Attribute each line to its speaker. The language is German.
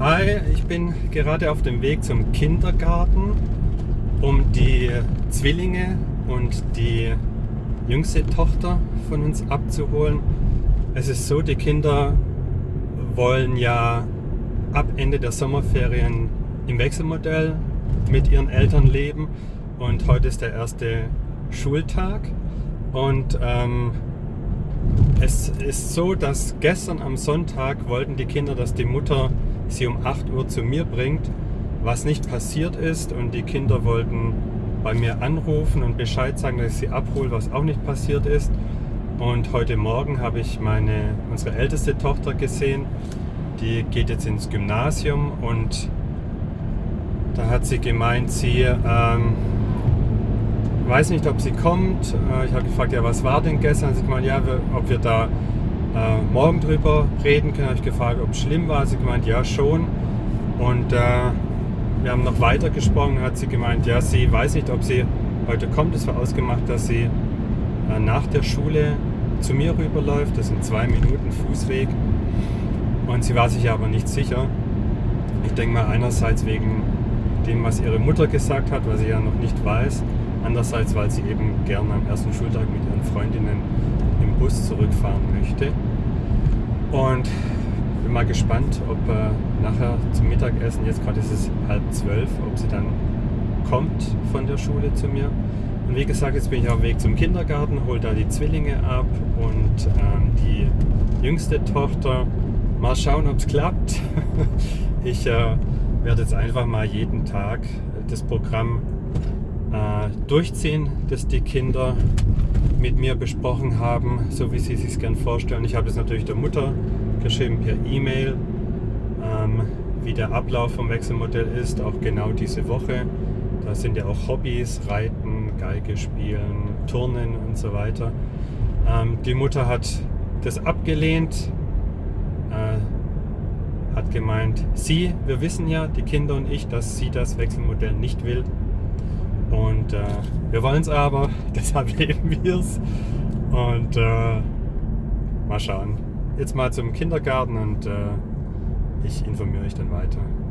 Speaker 1: Hi, ich bin gerade auf dem Weg zum Kindergarten, um die Zwillinge und die jüngste Tochter von uns abzuholen. Es ist so, die Kinder wollen ja ab Ende der Sommerferien im Wechselmodell mit ihren Eltern leben und heute ist der erste Schultag und ähm, es ist so, dass gestern am Sonntag wollten die Kinder, dass die Mutter sie um 8 Uhr zu mir bringt, was nicht passiert ist und die Kinder wollten bei mir anrufen und Bescheid sagen, dass ich sie abhole, was auch nicht passiert ist. Und heute Morgen habe ich meine, unsere älteste Tochter gesehen, die geht jetzt ins Gymnasium und da hat sie gemeint, sie ähm, weiß nicht, ob sie kommt. Äh, ich habe gefragt, ja, was war denn gestern? Sie gemeint, ja, ob wir da äh, morgen drüber reden können. Habe ich gefragt, ob es schlimm war. Sie gemeint, ja, schon. Und äh, wir haben noch weiter gesprochen. Hat sie gemeint, ja, sie weiß nicht, ob sie heute kommt. Es war ausgemacht, dass sie äh, nach der Schule zu mir rüberläuft. Das sind zwei Minuten Fußweg. Und sie war sich aber nicht sicher. Ich denke mal einerseits wegen dem, was ihre Mutter gesagt hat, was sie ja noch nicht weiß. Andererseits, weil sie eben gerne am ersten Schultag mit ihren Freundinnen Bus zurückfahren möchte. Und bin mal gespannt, ob äh, nachher zum Mittagessen, jetzt gerade ist es halb zwölf, ob sie dann kommt von der Schule zu mir. Und wie gesagt, jetzt bin ich auf dem Weg zum Kindergarten, hole da die Zwillinge ab und ähm, die jüngste Tochter. Mal schauen, ob es klappt. ich äh, werde jetzt einfach mal jeden Tag das Programm durchziehen, das die Kinder mit mir besprochen haben, so wie sie sich gern vorstellen. Ich habe es natürlich der Mutter geschrieben per E-Mail, ähm, wie der Ablauf vom Wechselmodell ist, auch genau diese Woche. Da sind ja auch Hobbys, Reiten, Geige spielen, Turnen und so weiter. Ähm, die Mutter hat das abgelehnt, äh, hat gemeint, sie, wir wissen ja, die Kinder und ich, dass sie das Wechselmodell nicht will. Und äh, wir wollen es aber, deshalb leben wir es. Und äh, mal schauen. Jetzt mal zum Kindergarten und äh, ich informiere euch dann weiter.